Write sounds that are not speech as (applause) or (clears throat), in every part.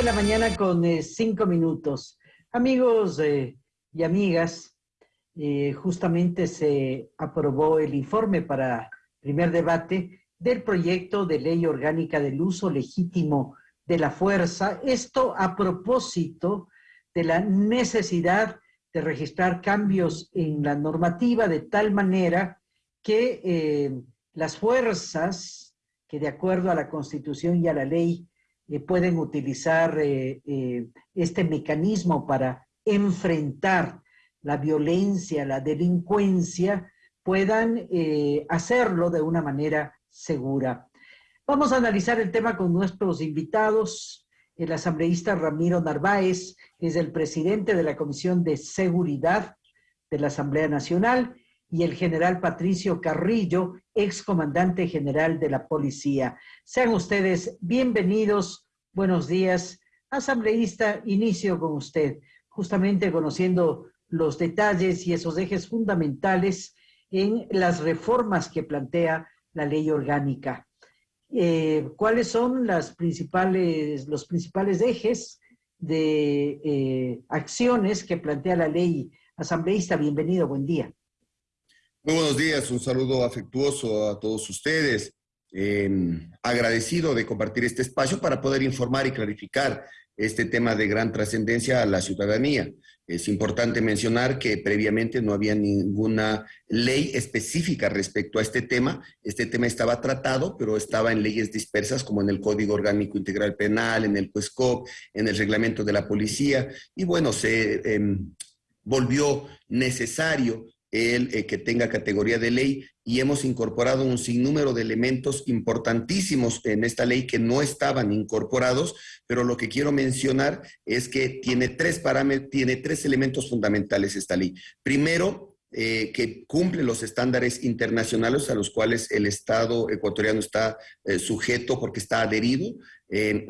de la mañana con eh, cinco minutos. Amigos eh, y amigas, eh, justamente se aprobó el informe para primer debate del proyecto de ley orgánica del uso legítimo de la fuerza. Esto a propósito de la necesidad de registrar cambios en la normativa de tal manera que las fuerzas que de acuerdo a la Constitución y a la ley eh, pueden utilizar eh, eh, este mecanismo para enfrentar la violencia, la delincuencia, puedan hacerlo de una manera segura. Vamos a analizar el tema con nuestros invitados. El asambleísta Ramiro Narváez es el presidente de la Comisión de Seguridad de la Asamblea Nacional y el general Patricio Carrillo, excomandante general de la policía. Sean ustedes bienvenidos. Buenos días. Asambleísta, inicio con usted, justamente conociendo los detalles y esos ejes fundamentales en las reformas que plantea la ley orgánica. Eh, ¿Cuáles son las principales, los principales ejes de eh, acciones que plantea la ley? Asambleísta, bienvenido, buen día. Muy buenos días, un saludo afectuoso a todos ustedes. Em, agradecido de compartir este espacio para poder informar y clarificar este tema de gran trascendencia a la ciudadanía. Es importante mencionar que previamente no había ninguna ley específica respecto a este tema. Este tema estaba tratado, pero estaba en leyes dispersas como en el Código Orgánico Integral Penal, en el CUESCOP, en el reglamento de la policía. Y bueno, se em, volvió necesario el eh, que tenga categoría de ley y hemos incorporado un sinnúmero de elementos importantísimos en esta ley que no estaban incorporados, pero lo que quiero mencionar es que tiene tres tiene tres elementos fundamentales esta ley. Primero, eh, que cumple los estándares internacionales a los cuales el Estado ecuatoriano está eh, sujeto porque está adherido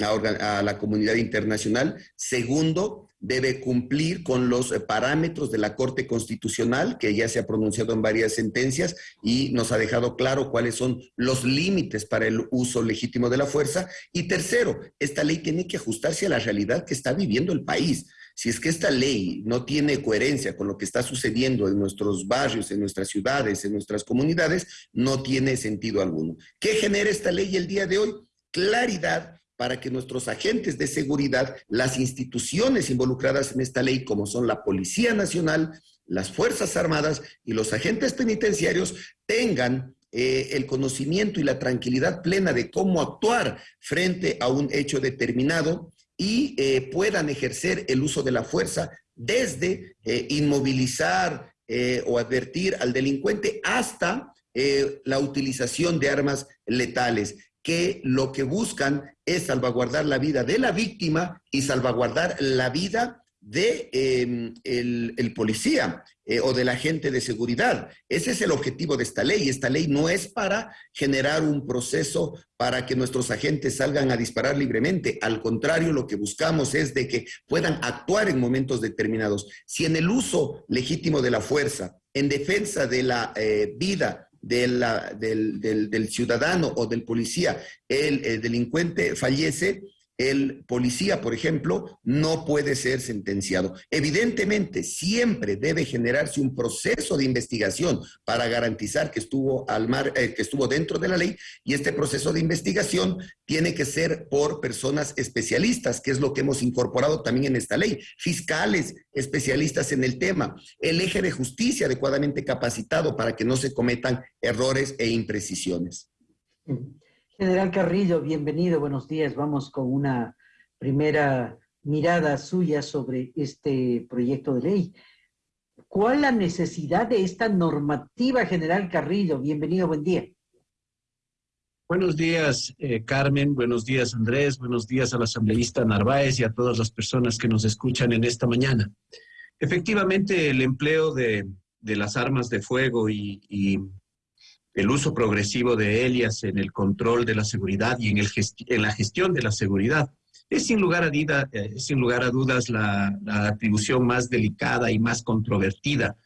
a, a la comunidad internacional. Segundo, debe cumplir con los eh, parámetros de la Corte Constitucional, que ya se ha pronunciado en varias sentencias y nos ha dejado claro cuáles son los límites para el uso legítimo de la fuerza. Y tercero, esta ley tiene que ajustarse a la realidad que está viviendo el país. Si es que esta ley no tiene coherencia con lo que está sucediendo en nuestros barrios, en nuestras ciudades, en nuestras comunidades, no tiene sentido alguno. ¿Qué genera esta ley el día de hoy? Claridad para que nuestros agentes de seguridad, las instituciones involucradas en esta ley, como son la Policía Nacional, las Fuerzas Armadas y los agentes penitenciarios, tengan eh, el conocimiento y la tranquilidad plena de cómo actuar frente a un hecho determinado y eh, puedan ejercer el uso de la fuerza desde eh, inmovilizar o advertir al delincuente hasta la utilización de armas letales que lo que buscan es salvaguardar la vida de la víctima y salvaguardar la vida de em, el, policía eh, o del agente de seguridad. Ese es el objetivo de esta ley. Esta ley no es para generar un proceso para que nuestros agentes salgan a disparar libremente. Al contrario, lo que buscamos es de que puedan actuar en momentos determinados. Si en el uso legítimo de la fuerza, en defensa de la eh, vida del, del, ciudadano o del policía, el, delincuente fallece, el policía, por ejemplo, no puede ser sentenciado. Evidentemente, siempre debe generarse un proceso de investigación para garantizar que estuvo, al mar, eh, que estuvo dentro de la ley y este proceso de investigación tiene que ser por personas especialistas, que es lo que hemos incorporado también en esta ley, fiscales especialistas en el tema, el eje de justicia adecuadamente capacitado para que no se cometan errores e imprecisiones. General Carrillo, bienvenido, buenos días. Vamos con una primera mirada suya sobre este proyecto de ley. ¿Cuál la necesidad de esta normativa, General Carrillo? Bienvenido, buen día. Buenos días, eh, Carmen. Buenos días, Andrés. Buenos días al asambleísta Narváez y a todas las personas que nos escuchan en esta mañana. Efectivamente, el empleo de, las armas de fuego y el uso progresivo de ellas en el control de la seguridad y en, el en la gestión de la seguridad. Es sin lugar a, eh, sin lugar a dudas la, atribución más delicada y más controvertida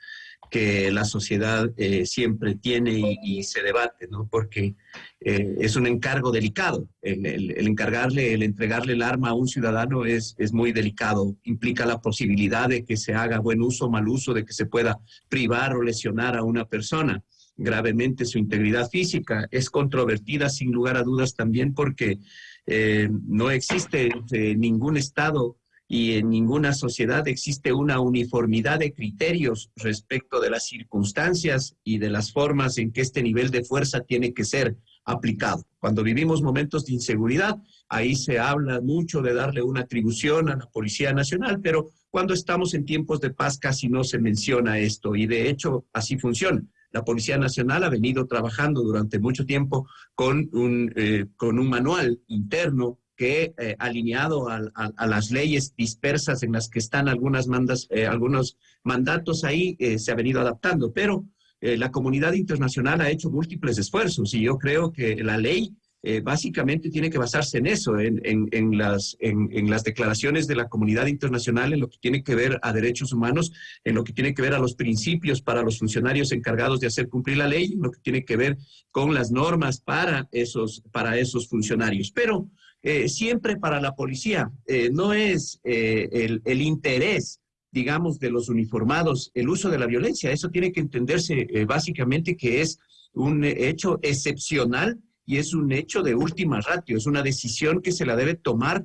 que la sociedad eh, siempre tiene y, se debate, ¿no? Porque eh, es un encargo delicado. El, encargarle, el entregarle el arma a un ciudadano es, es muy delicado. Implica la posibilidad de que se haga buen uso o mal uso, de que se pueda privar o lesionar a una persona gravemente su integridad física. Es controvertida sin lugar a dudas también porque eh, no existe ningún Estado y en ninguna sociedad existe una uniformidad de criterios respecto de las circunstancias y de las formas en que este nivel de fuerza tiene que ser aplicado. Cuando vivimos momentos de inseguridad, ahí se habla mucho de darle una atribución a la Policía Nacional, pero cuando estamos en tiempos de paz casi no se menciona esto y de hecho así funciona. La Policía Nacional ha venido trabajando durante mucho tiempo con un, eh, con un manual interno que eh, alineado a, las leyes dispersas en las que están algunas mandas, eh, algunos mandatos ahí, se ha venido adaptando. Pero la comunidad internacional ha hecho múltiples esfuerzos y yo creo que la ley básicamente tiene que basarse en eso, en, en, las, en, las declaraciones de la comunidad internacional, en lo que tiene que ver a derechos humanos, en lo que tiene que ver a los principios para los funcionarios encargados de hacer cumplir la ley, en lo que tiene que ver con las normas para esos, para esos funcionarios. Pero eh, siempre para la policía. Eh, no es eh, el, interés, digamos, de los uniformados el uso de la violencia. Eso tiene que entenderse básicamente que es un hecho excepcional y es un hecho de última ratio. Es una decisión que se la debe tomar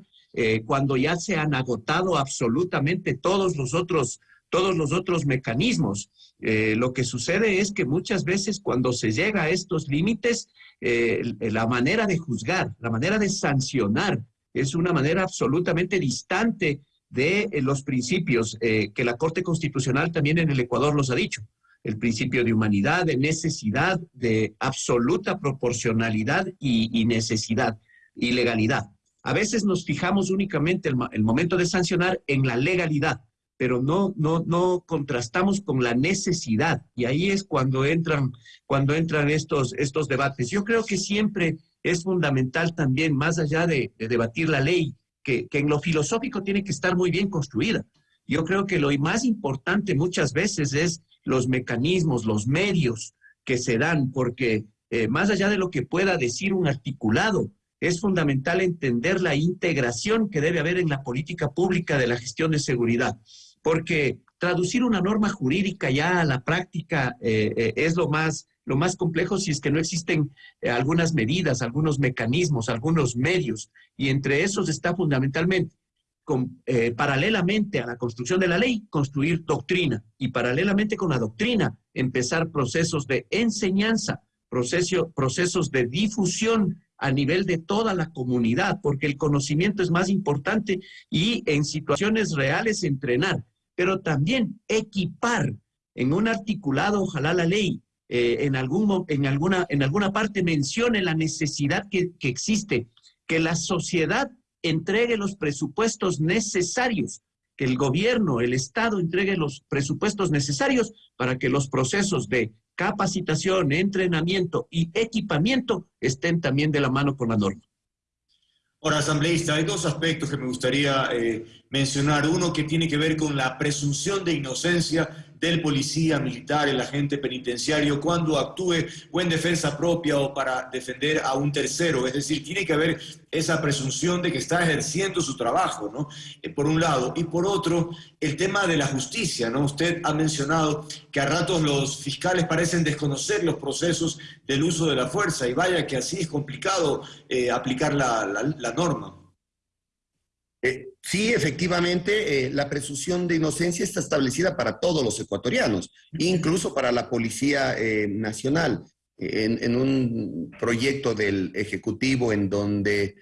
cuando ya se han agotado absolutamente todos los otros, todos los otros mecanismos. lo que sucede es que muchas veces cuando se llega a estos límites, eh, la manera de juzgar, la manera de sancionar, es una manera absolutamente distante de eh, los principios eh, que la Corte Constitucional también en el Ecuador los ha dicho. El principio de humanidad, de necesidad, de absoluta proporcionalidad y, necesidad y legalidad. A veces nos fijamos únicamente el, el momento de sancionar en la legalidad, pero no, no, no contrastamos con la necesidad. Y ahí es cuando entran, cuando entran estos, estos debates. Yo creo que siempre es fundamental también, más allá de, debatir la ley, que, que, en lo filosófico tiene que estar muy bien construida. Yo creo que lo más importante muchas veces es los mecanismos, los medios que se dan, porque eh, más allá de lo que pueda decir un articulado, es fundamental entender la integración que debe haber en la política pública de la gestión de seguridad porque traducir una norma jurídica ya a la práctica eh, eh, es lo más, lo más complejo si es que no existen algunas medidas, algunos mecanismos, algunos medios, y entre esos está fundamentalmente, con, paralelamente a la construcción de la ley, construir doctrina, y paralelamente con la doctrina, empezar procesos de enseñanza, proceso, procesos de difusión a nivel de toda la comunidad, porque el conocimiento es más importante y en situaciones reales entrenar pero también equipar en un articulado, ojalá la ley, eh, en, algún, en, alguna, en alguna parte mencione la necesidad que, que existe, que la sociedad entregue los presupuestos necesarios, que el gobierno, el Estado entregue los presupuestos necesarios para que los procesos de capacitación, entrenamiento y equipamiento estén también de la mano con la norma. Ahora, asambleísta, hay dos aspectos que me gustaría eh, mencionar. Uno que tiene que ver con la presunción de inocencia del policía militar, el agente penitenciario, cuando actúe o en defensa propia o para defender a un tercero. Es decir, tiene que haber esa presunción de que está ejerciendo su trabajo, ¿no? Eh, por un lado. Y por otro, el tema de la justicia, ¿no? Usted ha mencionado que a ratos los fiscales parecen desconocer los procesos del uso de la fuerza y vaya que así es complicado eh, aplicar la, la norma. Eh, sí, efectivamente, eh, la presunción de inocencia está establecida para todos los ecuatorianos, incluso para la Policía eh, Nacional. En, un proyecto del Ejecutivo en donde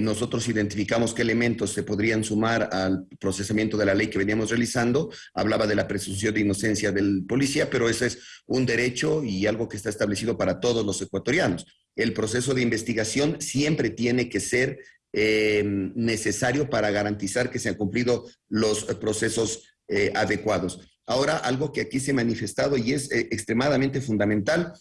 nosotros identificamos qué elementos se podrían sumar al procesamiento de la ley que veníamos realizando, hablaba de la presunción de inocencia del policía, pero ese es un derecho y algo que está establecido para todos los ecuatorianos. El proceso de investigación siempre tiene que ser eh, necesario para garantizar que se han cumplido los procesos eh, adecuados. Ahora, algo que aquí se ha manifestado y es eh, extremadamente fundamental,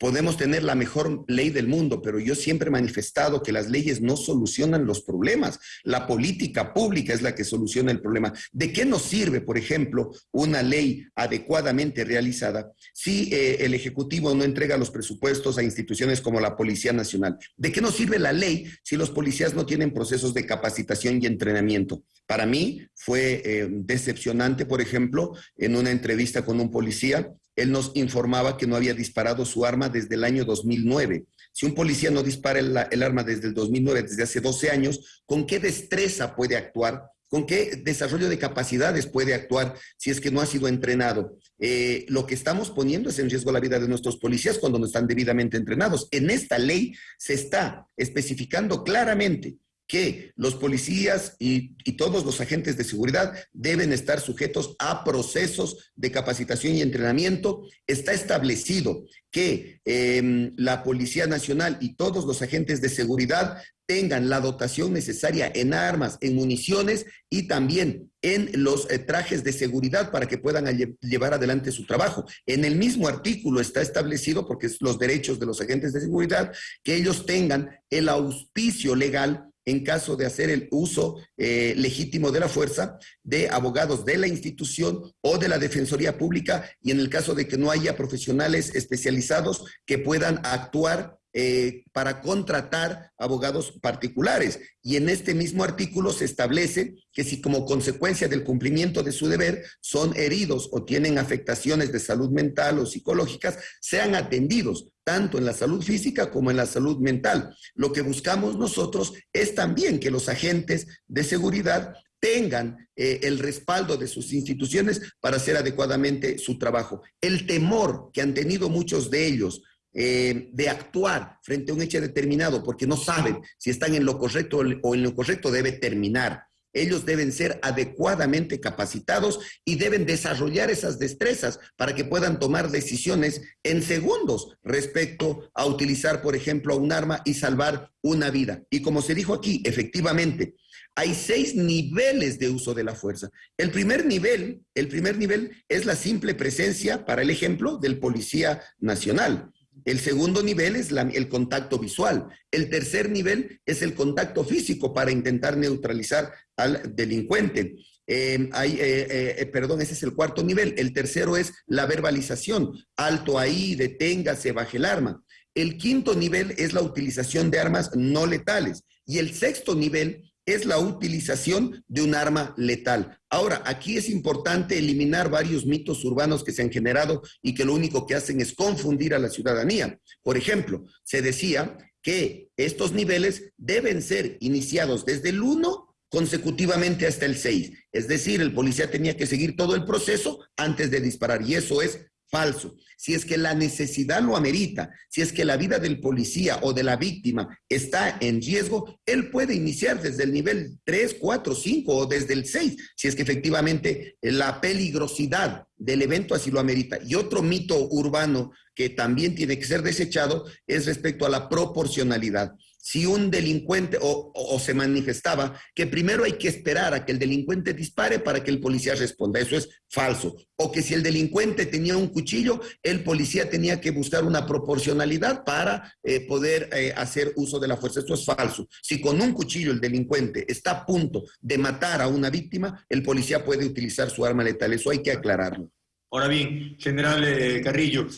podemos tener la mejor ley del mundo, pero yo siempre he manifestado que las leyes no solucionan los problemas. La política pública es la que soluciona el problema. ¿De qué nos sirve, por ejemplo, una ley adecuadamente realizada si eh, el Ejecutivo no entrega los presupuestos a instituciones como la Policía Nacional? ¿De qué nos sirve la ley si los policías no tienen procesos de capacitación y entrenamiento? Para mí fue eh, decepcionante, por ejemplo, en una entrevista con un policía, él nos informaba que no había disparado su arma desde el año 2009. Si un policía no dispara el, arma desde el 2009, desde hace 12 años, ¿con qué destreza puede actuar? ¿Con qué desarrollo de capacidades puede actuar si es que no ha sido entrenado? Eh, lo que estamos poniendo es en riesgo la vida de nuestros policías cuando no están debidamente entrenados. En esta ley se está especificando claramente que los policías y, todos los agentes de seguridad deben estar sujetos a procesos de capacitación y entrenamiento. Está establecido que em, la Policía Nacional y todos los agentes de seguridad tengan la dotación necesaria en armas, en municiones y también en los eh, trajes de seguridad para que puedan llevar adelante su trabajo. En el mismo artículo está establecido, porque es los derechos de los agentes de seguridad, que ellos tengan el auspicio legal en caso de hacer el uso eh, legítimo de la fuerza de abogados de la institución o de la Defensoría Pública y en el caso de que no haya profesionales especializados que puedan actuar eh, para contratar abogados particulares. Y en este mismo artículo se establece que si como consecuencia del cumplimiento de su deber son heridos o tienen afectaciones de salud mental o psicológicas, sean atendidos tanto en la salud física como en la salud mental. Lo que buscamos nosotros es también que los agentes de seguridad tengan eh, el respaldo de sus instituciones para hacer adecuadamente su trabajo. El temor que han tenido muchos de ellos eh, de actuar frente a un hecho determinado porque no saben si están en lo correcto o en lo correcto debe terminar. Ellos deben ser adecuadamente capacitados y deben desarrollar esas destrezas para que puedan tomar decisiones en segundos respecto a utilizar, por ejemplo, un arma y salvar una vida. Y como se dijo aquí, efectivamente, hay seis niveles de uso de la fuerza. El primer nivel, el primer nivel es la simple presencia, para el ejemplo, del policía nacional. El segundo nivel es el contacto visual. El tercer nivel es el contacto físico para intentar neutralizar al delincuente. Em, hay, eh, eh, perdón, ese es el cuarto nivel. El tercero es la verbalización. Alto ahí, deténgase, baje el arma. El quinto nivel es la utilización de armas no letales. Y el sexto nivel es la utilización de un arma letal. Ahora, aquí es importante eliminar varios mitos urbanos que se han generado y que lo único que hacen es confundir a la ciudadanía. Por ejemplo, se decía que estos niveles deben ser iniciados desde el 1 consecutivamente hasta el 6. Es decir, el policía tenía que seguir todo el proceso antes de disparar y eso es falso. Si es que la necesidad lo amerita, si es que la vida del policía o de la víctima está en riesgo, él puede iniciar desde el nivel 3, 4, 5 o desde el 6, si es que efectivamente la peligrosidad del evento así lo amerita. Y otro mito urbano que también tiene que ser desechado es respecto a la proporcionalidad si un delincuente o, se manifestaba que primero hay que esperar a que el delincuente dispare para que el policía responda. Eso es falso. O que si el delincuente tenía un cuchillo, el policía tenía que buscar una proporcionalidad para eh, poder eh, hacer uso de la fuerza. Eso es falso. Si con un cuchillo el delincuente está a punto de matar a una víctima, el policía puede utilizar su arma letal. Eso hay que aclararlo. Ahora bien, general eh, Carrillo,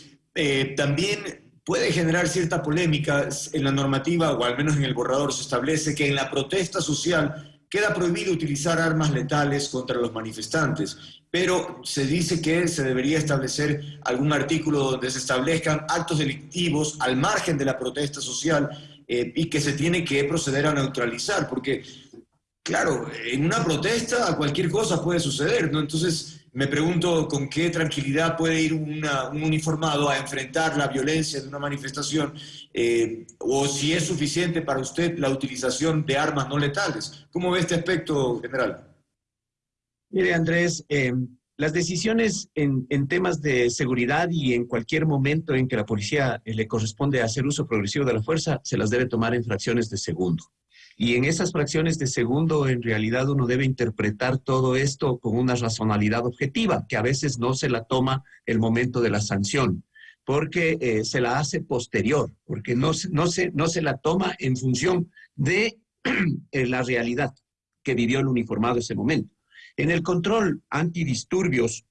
también puede generar cierta polémica en la normativa, o al menos en el borrador se establece que en la protesta social queda prohibido utilizar armas letales contra los manifestantes, pero se dice que se debería establecer algún artículo donde se establezcan actos delictivos al margen de la protesta social eh, y que se tiene que proceder a neutralizar, porque, claro, en una protesta cualquier cosa puede suceder, ¿no? Entonces, me pregunto con qué tranquilidad puede ir un uniformado a enfrentar la violencia de una manifestación eh, o si es suficiente para usted la utilización de armas no letales. ¿Cómo ve este aspecto, general? Mire, Andrés, eh, las decisiones en, en, temas de seguridad y en cualquier momento en que la policía le corresponde hacer uso progresivo de la fuerza, se las debe tomar en fracciones de segundo. Y en esas fracciones de segundo, en realidad uno debe interpretar todo esto con una razonalidad objetiva, que a veces no se la toma el momento de la sanción. porque se la hace posterior, porque no, no, se, no se la toma en función de (clears throat) la realidad que vivió el uniformado ese momento. En el control antidisturbios,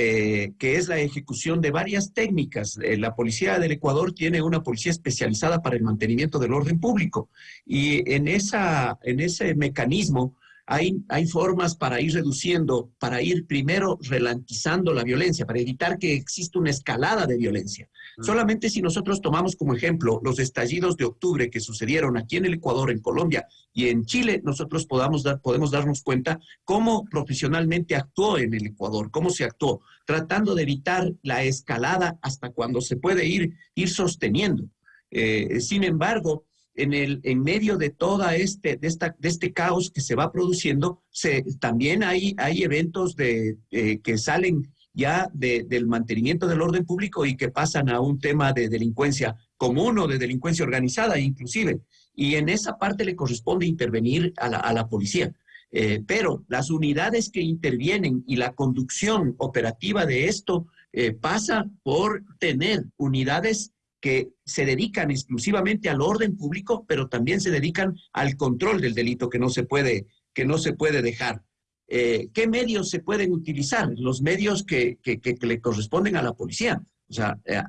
eh, que es la ejecución de varias técnicas. Eh, la Policía del Ecuador tiene una policía especializada para el mantenimiento del orden público y en, esa, en ese mecanismo hay, hay formas para ir reduciendo, para ir primero relantizando la violencia, para evitar que exista una escalada de violencia. Mm. Solamente si nosotros tomamos como ejemplo los estallidos de octubre que sucedieron aquí en el Ecuador, en Colombia y en Chile, nosotros podamos dar, podemos darnos cuenta cómo profesionalmente actuó en el Ecuador, cómo se actuó, tratando de evitar la escalada hasta cuando se puede ir, ir sosteniendo. Eh, sin embargo, en, el, en medio de toda este, de, esta, de este caos que se va produciendo, se, también hay, hay eventos de, eh, que salen ya del mantenimiento del orden público y que pasan a un tema de delincuencia común o de delincuencia organizada inclusive. Y en esa parte le corresponde intervenir a la, a la policía. Eh, pero las unidades que intervienen y la conducción operativa de esto eh, pasa por tener unidades que se dedican exclusivamente al orden público, pero también se dedican al control del delito que no se puede, que no se puede dejar. Eh, ¿Qué medios se pueden utilizar? Los medios que, que, que, le corresponden a la policía. O sea, eh,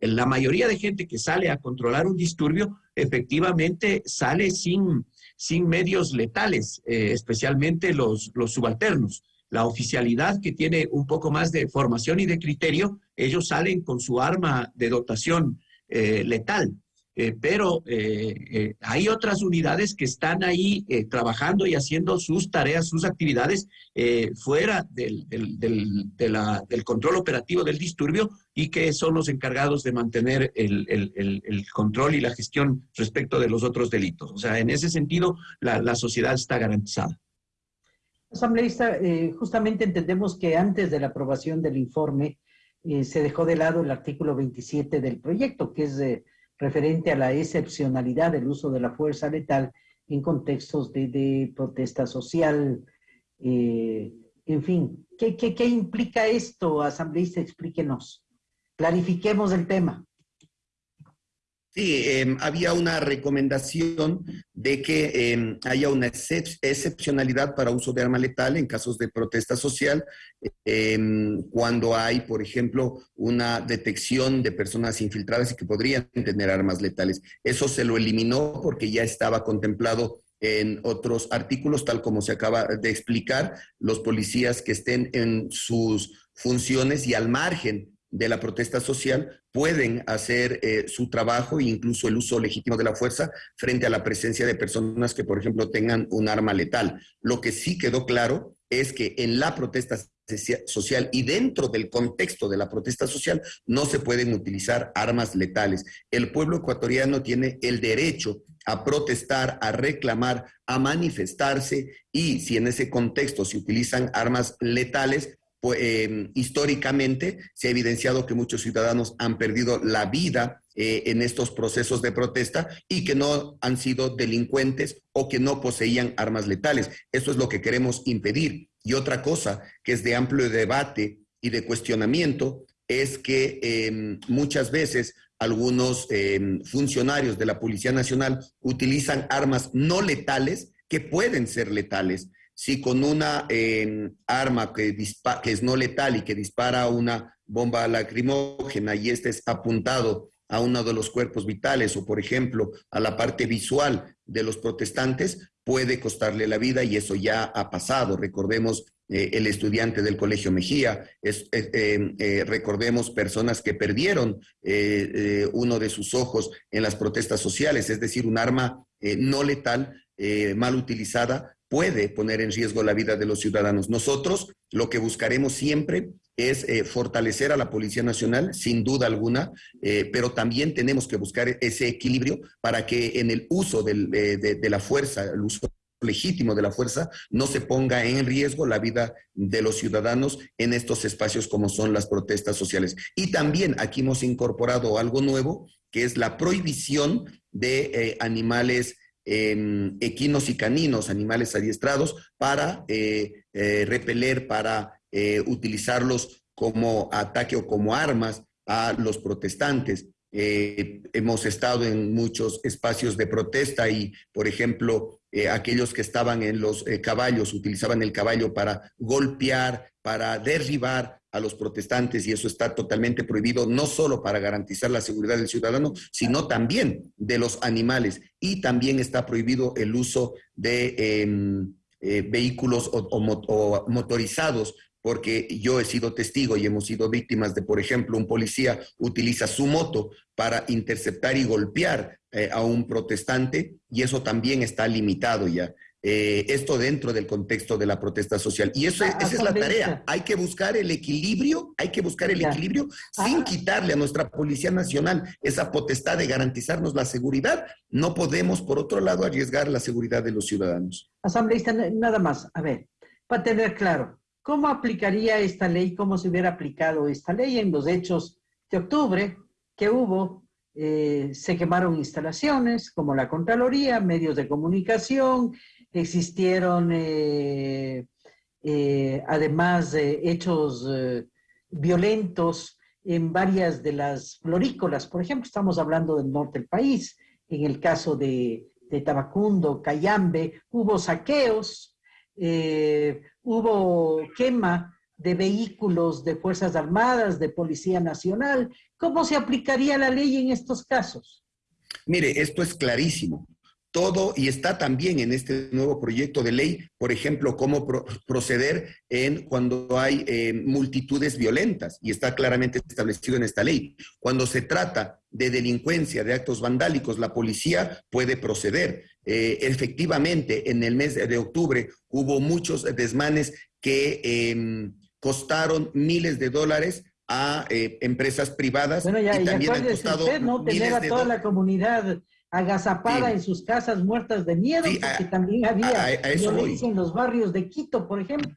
la mayoría de gente que sale a controlar un disturbio efectivamente sale sin, sin medios letales, eh, especialmente los, los subalternos. La oficialidad que tiene un poco más de formación y de criterio, ellos salen con su arma de dotación eh, letal. Eh, pero eh, hay otras unidades que están ahí trabajando y haciendo sus tareas, sus actividades fuera del, del, control operativo del disturbio y que son los encargados de mantener el, el, control y la gestión respecto de los otros delitos. O sea, en ese sentido, la, la sociedad está garantizada. Asambleísta, justamente entendemos que antes de la aprobación del informe, eh, se dejó de lado el artículo 27 del proyecto, que es eh, referente a la excepcionalidad del uso de la fuerza letal en contextos de, protesta social. Eh, en fin, ¿qué, qué implica esto, asambleísta? Explíquenos. Clarifiquemos el tema. Sí, em, había una recomendación de que em, haya una excepcionalidad para uso de arma letal en casos de protesta social, em, cuando hay, por ejemplo, una detección de personas infiltradas y que podrían tener armas letales. Eso se lo eliminó porque ya estaba contemplado en otros artículos, tal como se acaba de explicar, los policías que estén en sus funciones y al margen de la protesta social pueden hacer eh, su trabajo e incluso el uso legítimo de la fuerza frente a la presencia de personas que, por ejemplo, tengan un arma letal. Lo que sí quedó claro es que en la protesta social y dentro del contexto de la protesta social no se pueden utilizar armas letales. El pueblo ecuatoriano tiene el derecho a protestar, a reclamar, a manifestarse y si en ese contexto se utilizan armas letales, pues, em, históricamente se ha evidenciado que muchos ciudadanos han perdido la vida eh, en estos procesos de protesta y que no han sido delincuentes o que no poseían armas letales. Eso es lo que queremos impedir. Y otra cosa que es de amplio debate y de cuestionamiento es que em, muchas veces algunos em, funcionarios de la Policía Nacional utilizan armas no letales que pueden ser letales si con una arma que, que es no letal y que dispara una bomba lacrimógena y este es apuntado a uno de los cuerpos vitales o, por ejemplo, a la parte visual de los protestantes, puede costarle la vida y eso ya ha pasado. Recordemos eh, el estudiante del Colegio Mejía, eh, em, eh, recordemos personas que perdieron uno de sus ojos en las protestas sociales, es decir, un arma no letal, mal utilizada, puede poner en riesgo la vida de los ciudadanos. Nosotros lo que buscaremos siempre es eh, fortalecer a la Policía Nacional, sin duda alguna, eh, pero también tenemos que buscar ese equilibrio para que en el uso eh, de, la fuerza, el uso legítimo de la fuerza, no se ponga en riesgo la vida de los ciudadanos en estos espacios como son las protestas sociales. Y también aquí hemos incorporado algo nuevo, que es la prohibición de animales equinos y caninos, animales adiestrados, para eh, eh, repeler, para eh, utilizarlos como ataque o como armas a los protestantes. Hemos estado en muchos espacios de protesta y, por ejemplo, aquellos que estaban en los caballos utilizaban el caballo para golpear, para derribar a los protestantes y eso está totalmente prohibido, no solo para garantizar la seguridad del ciudadano, sino también de los animales. Y también está prohibido el uso de em, vehículos o motorizados porque yo he sido testigo y hemos sido víctimas de, por ejemplo, un policía utiliza su moto para interceptar y golpear eh, a un protestante y eso también está limitado ya. Eh, esto dentro del contexto de la protesta social. Y eso, esa es la tarea. Hay que buscar el equilibrio, hay que buscar el equilibrio sin quitarle a nuestra Policía Nacional esa potestad de garantizarnos la seguridad. No podemos, por otro lado, arriesgar la seguridad de los ciudadanos. Asambleísta, nada más. A ver, para tener claro, ¿Cómo aplicaría esta ley? ¿Cómo se hubiera aplicado esta ley en los hechos de octubre que hubo? Eh, se quemaron instalaciones como la Contraloría, medios de comunicación, existieron eh, eh, además de hechos violentos en varias de las florícolas. Por ejemplo, estamos hablando del norte del país. En el caso de, de Tabacundo, Cayambe, hubo saqueos, eh, hubo quema de vehículos de Fuerzas Armadas, de Policía Nacional. ¿Cómo se aplicaría la ley en estos casos? Mire, esto es clarísimo. Todo, y está también en este nuevo proyecto de ley, por ejemplo, cómo proceder en cuando hay eh, multitudes violentas, y está claramente establecido en esta ley. Cuando se trata de delincuencia, de actos vandálicos, la policía puede proceder. Eh, efectivamente, en el mes de octubre hubo muchos desmanes que em, costaron miles de dólares a eh, empresas privadas bueno, ya, y también han costado usted, ¿no? Tener a toda la comunidad agazapada en sus casas muertas de miedo, porque también había violencia en los barrios de Quito, por ejemplo.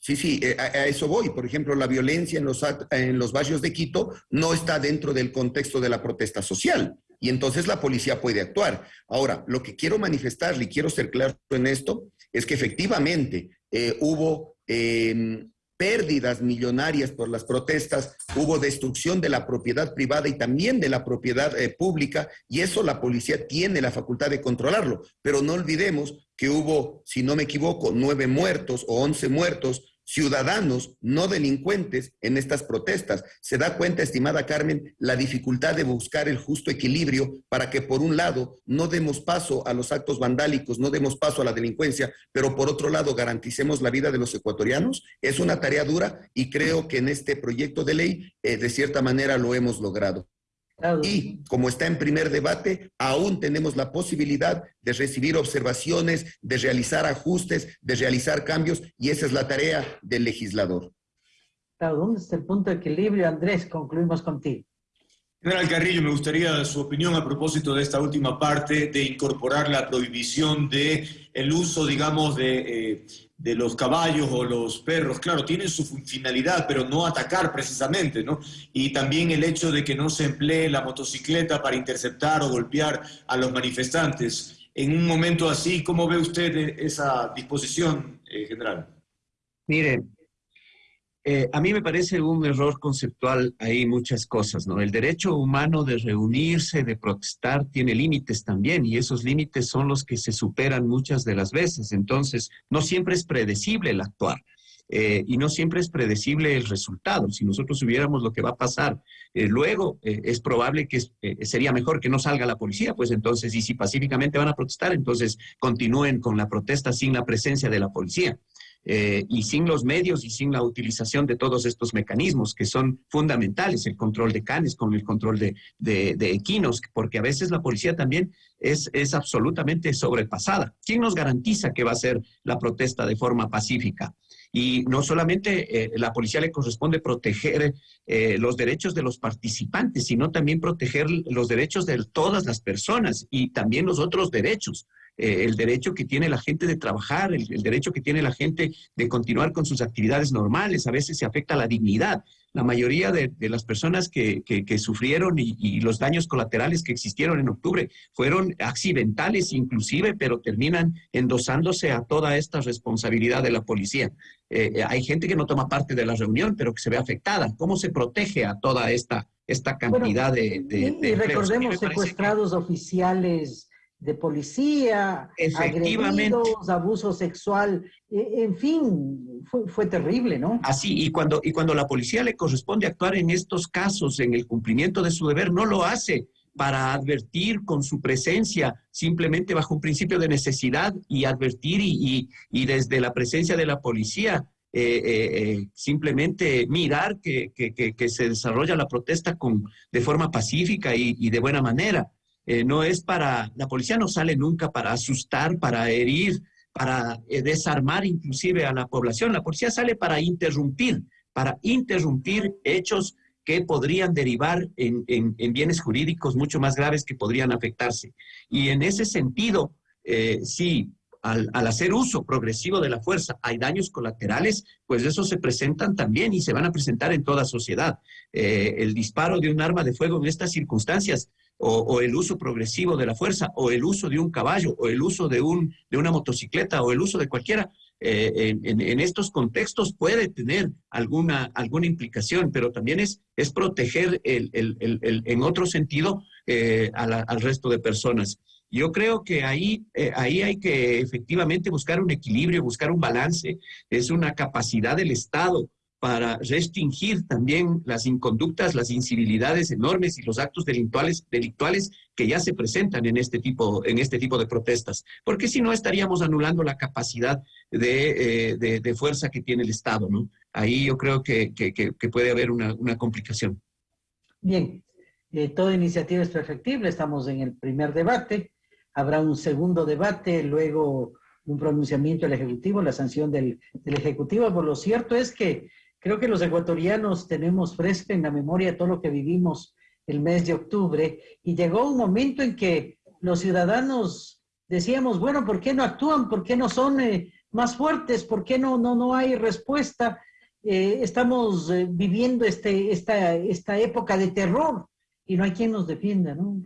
Sí, sí, eh, a, eso voy. Por ejemplo, la violencia en los, en los barrios de Quito no está dentro del contexto de la protesta social y entonces la policía puede actuar. Ahora, lo que quiero manifestarle y quiero ser claro en esto es que efectivamente eh, hubo em, pérdidas millonarias por las protestas, hubo destrucción de la propiedad privada y también de la propiedad eh, pública, y eso la policía tiene la facultad de controlarlo. Pero no olvidemos que hubo, si no me equivoco, nueve muertos o once muertos ciudadanos, no delincuentes, en estas protestas. Se da cuenta, estimada Carmen, la dificultad de buscar el justo equilibrio para que, por un lado, no demos paso a los actos vandálicos, no demos paso a la delincuencia, pero por otro lado, garanticemos la vida de los ecuatorianos. Es una tarea dura y creo que en este proyecto de ley, eh, de cierta manera, lo hemos logrado. Y como está en primer debate, aún tenemos la posibilidad de recibir observaciones, de realizar ajustes, de realizar cambios, y esa es la tarea del legislador. ¿dónde está el punto de equilibrio? Andrés, concluimos contigo. General Carrillo, me gustaría su opinión a propósito de esta última parte de incorporar la prohibición de el uso, digamos, de, eh, de los caballos o los perros. Claro, tienen su finalidad, pero no atacar precisamente, ¿no? Y también el hecho de que no se emplee la motocicleta para interceptar o golpear a los manifestantes. En un momento así, ¿cómo ve usted esa disposición, eh, general? Mire, eh, a mí me parece un error conceptual ahí muchas cosas, ¿no? El derecho humano de reunirse, de protestar, tiene límites también y esos límites son los que se superan muchas de las veces. Entonces, no siempre es predecible el actuar. Eh, y no siempre es predecible el resultado. Si nosotros supiéramos lo que va a pasar eh, luego, es probable que sería mejor que no salga la policía, pues entonces, y si pacíficamente van a protestar, entonces continúen con la protesta sin la presencia de la policía. Eh, y sin los medios y sin la utilización de todos estos mecanismos que son fundamentales, el control de canes con el control de, de, equinos, porque a veces la policía también es, es, absolutamente sobrepasada. ¿Quién nos garantiza que va a ser la protesta de forma pacífica? Y no solamente eh, la policía le corresponde proteger eh, los derechos de los participantes, sino también proteger los derechos de todas las personas y también los otros derechos. Eh, el derecho que tiene la gente de trabajar, el, derecho que tiene la gente de continuar con sus actividades normales. A veces se afecta la dignidad. La mayoría de, las personas que, sufrieron y, los daños colaterales que existieron en octubre fueron accidentales inclusive, pero terminan endosándose a toda esta responsabilidad de la policía. Eh, hay gente que no toma parte de la reunión, pero que se ve afectada. ¿Cómo se protege a toda esta esta cantidad de, de, Y recordemos secuestrados oficiales de policía, agredidos, abuso sexual, e, en fin, fue, fue, terrible, ¿no? Así, y cuando, y cuando la policía le corresponde actuar en estos casos, en el cumplimiento de su deber, no lo hace para advertir con su presencia, simplemente bajo un principio de necesidad y advertir y, y, desde la presencia de la policía, eh, eh, eh, simplemente mirar que, que, que, se desarrolla la protesta con, de forma pacífica y, y de buena manera. No es para, la policía no sale nunca para asustar, para herir, para desarmar inclusive a la población. La policía sale para interrumpir, para interrumpir hechos que podrían derivar en, bienes jurídicos mucho más graves que podrían afectarse. Y en ese sentido, eh, sí, al, hacer uso progresivo de la fuerza hay daños colaterales, pues esos se presentan también y se van a presentar en toda sociedad. Eh, el disparo de un arma de fuego en estas circunstancias, o, el uso progresivo de la fuerza, o el uso de un caballo, o el uso de, un, de una motocicleta, o el uso de cualquiera, eh, en, estos contextos puede tener alguna, alguna implicación, pero también es, es proteger el, en otro sentido eh, al resto de personas. Yo creo que ahí, eh, ahí hay que efectivamente buscar un equilibrio, buscar un balance. Es una capacidad del Estado para restringir también las inconductas, las incivilidades enormes y los actos delictuales, delictuales que ya se presentan en este tipo, en este tipo de protestas. Porque si no, estaríamos anulando la capacidad de, eh, de, fuerza que tiene el Estado. ¿no? Ahí yo creo que, que, puede haber una, una, complicación. Bien, eh, toda iniciativa es perfectible. Estamos en el primer debate. Habrá un segundo debate, luego un pronunciamiento del Ejecutivo, la sanción del, del Ejecutivo. Por lo cierto es que Creo que los ecuatorianos tenemos fresca en la memoria todo lo que vivimos el mes de octubre y llegó un momento en que los ciudadanos decíamos, bueno, ¿por qué no actúan? ¿Por qué no son eh, más fuertes? ¿Por qué no, no, no hay respuesta? Eh, estamos eh, viviendo este, esta, esta época de terror y no hay quien nos defienda, ¿no?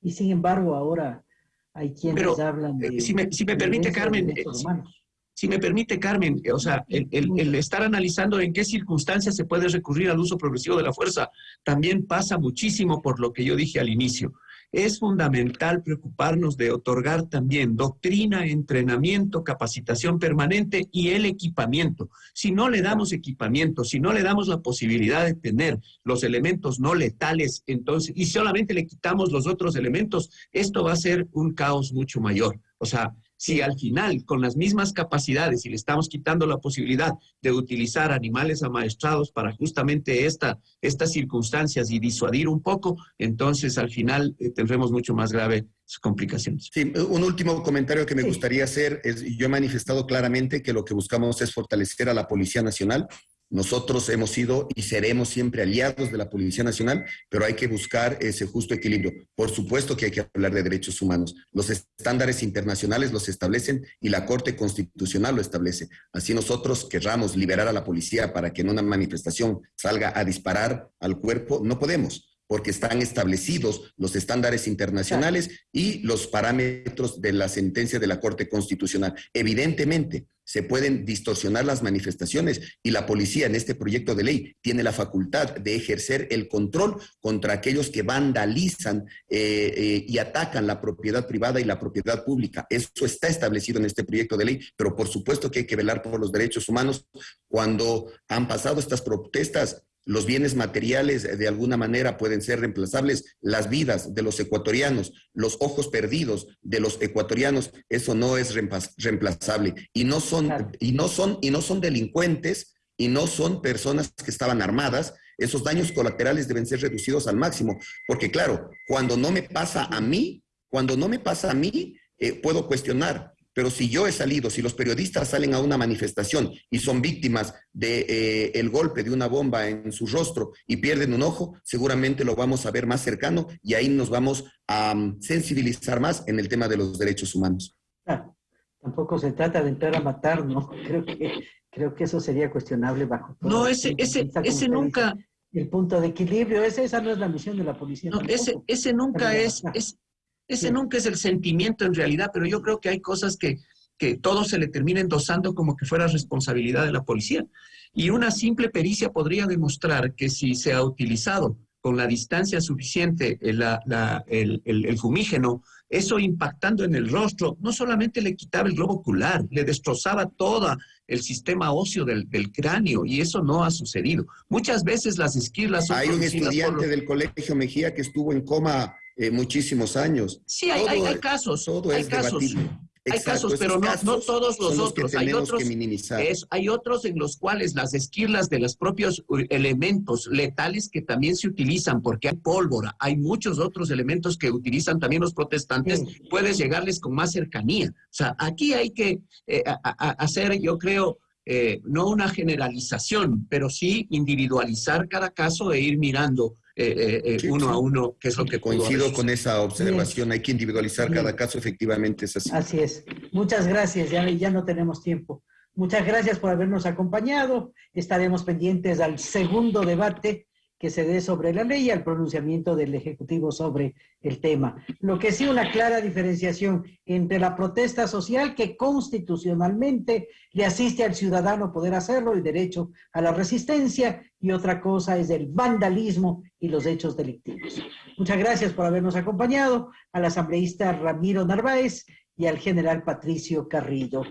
y sin embargo ahora hay quienes hablan de... Si me, si me permite, Carmen, si me permite, Carmen, o sea, el, estar analizando en qué circunstancias se puede recurrir al uso progresivo de la fuerza también pasa muchísimo por lo que yo dije al inicio. Es fundamental preocuparnos de otorgar también doctrina, entrenamiento, capacitación permanente y el equipamiento. Si no le damos equipamiento, si no le damos la posibilidad de tener los elementos no letales, entonces, y solamente le quitamos los otros elementos, esto va a ser un caos mucho mayor. O sea, si al final, con las mismas capacidades, y le estamos quitando la posibilidad de utilizar animales amaestrados para justamente esta, estas circunstancias y disuadir un poco, entonces al final eh, tendremos mucho más graves complicaciones. Sí, un último comentario que me gustaría hacer es, yo he manifestado claramente que lo que buscamos es fortalecer a la Policía Nacional, nosotros hemos sido y seremos siempre aliados de la Policía Nacional, pero hay que buscar ese justo equilibrio. Por supuesto que hay que hablar de derechos humanos. Los estándares internacionales los establecen y la Corte Constitucional lo establece. Así nosotros querramos liberar a la policía para que en una manifestación salga a disparar al cuerpo, no podemos porque están establecidos los estándares internacionales y los parámetros de la sentencia de la Corte Constitucional. Evidentemente, se pueden distorsionar las manifestaciones y la policía en este proyecto de ley tiene la facultad de ejercer el control contra aquellos que vandalizan eh, eh, y atacan la propiedad privada y la propiedad pública. Eso está establecido en este proyecto de ley, pero por supuesto que hay que velar por los derechos humanos. Cuando han pasado estas protestas, los bienes materiales de alguna manera pueden ser reemplazables, las vidas de los ecuatorianos, los ojos perdidos de los ecuatorianos, eso no es reemplazable. Y no son y no son y no son delincuentes y no son personas que estaban armadas, esos daños colaterales deben ser reducidos al máximo, porque claro, cuando no me pasa a mí, cuando no me pasa a mí, eh, puedo cuestionar, pero si yo he salido, si los periodistas salen a una manifestación y son víctimas del de, eh, golpe de una bomba en su rostro y pierden un ojo, seguramente lo vamos a ver más cercano y ahí nos vamos a um, sensibilizar más en el tema de los derechos humanos. tampoco se trata de entrar a matar, ¿no? (laughs) Creo que, creo que eso sería cuestionable bajo todo. No, ese, ese, ese nunca... El punto de equilibrio, esa, esa no es la misión de la policía. No, ese, ese nunca es, es, ese nunca es el sentimiento en realidad, pero yo creo que hay cosas que, que todo se le termina endosando como que fuera responsabilidad de la policía. Y una simple pericia podría demostrar que si se ha utilizado con la distancia suficiente, el, el, fumígeno, eso impactando en el rostro, no solamente le quitaba el globo ocular, le destrozaba todo el sistema óseo del, cráneo y eso no ha sucedido. Muchas veces las esquirlas son Hay un estudiante del colegio Mejía que estuvo en coma eh, muchísimos años. Sí, hay, hay, casos. Todo hay casos hay casos, pero no, no, todos los, otros. hay otros, hay otros en los cuales las esquirlas de los propios elementos letales que también se utilizan, porque hay pólvora, hay muchos otros elementos que utilizan también los protestantes, puedes llegarles con más cercanía. O sea, aquí hay que eh, hacer, yo creo, eh, no una generalización, pero sí individualizar cada caso e ir mirando eh, eh, eh, uno a uno qué es lo que Coincido con esa observación, hay que individualizar cada caso, efectivamente es así. Así es. Muchas gracias, ya, ya no tenemos tiempo. Muchas gracias por habernos acompañado. Estaremos pendientes al segundo debate que se dé sobre la ley y al pronunciamiento del Ejecutivo sobre el tema. Lo que sí una clara diferenciación entre la protesta social que constitucionalmente le asiste al ciudadano poder hacerlo, el derecho a la resistencia, y otra cosa es el vandalismo y los hechos delictivos. Muchas gracias por habernos acompañado, al asambleísta Ramiro Narváez y al general Patricio Carrillo.